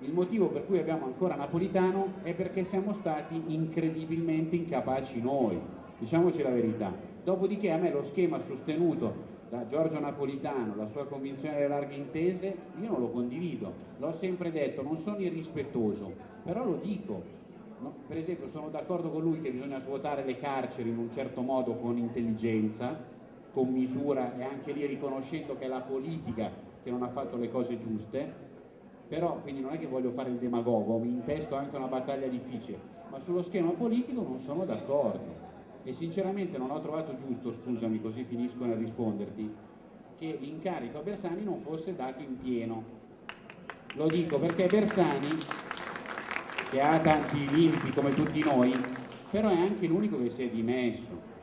Il motivo per cui abbiamo ancora Napolitano è perché siamo stati incredibilmente incapaci noi, diciamoci la verità. Dopodiché a me lo schema sostenuto da Giorgio Napolitano, la sua convinzione delle larghe intese, io non lo condivido, l'ho sempre detto, non sono irrispettoso, però lo dico. No? Per esempio sono d'accordo con lui che bisogna svuotare le carceri in un certo modo con intelligenza, con misura e anche lì riconoscendo che è la politica che non ha fatto le cose giuste, però quindi non è che voglio fare il demagogo, mi intesto anche una battaglia difficile, ma sullo schema politico non sono d'accordo e sinceramente non ho trovato giusto, scusami così finisco nel risponderti, che l'incarico a Bersani non fosse dato in pieno. Lo dico perché Bersani, che ha tanti limiti come tutti noi, però è anche l'unico che si è dimesso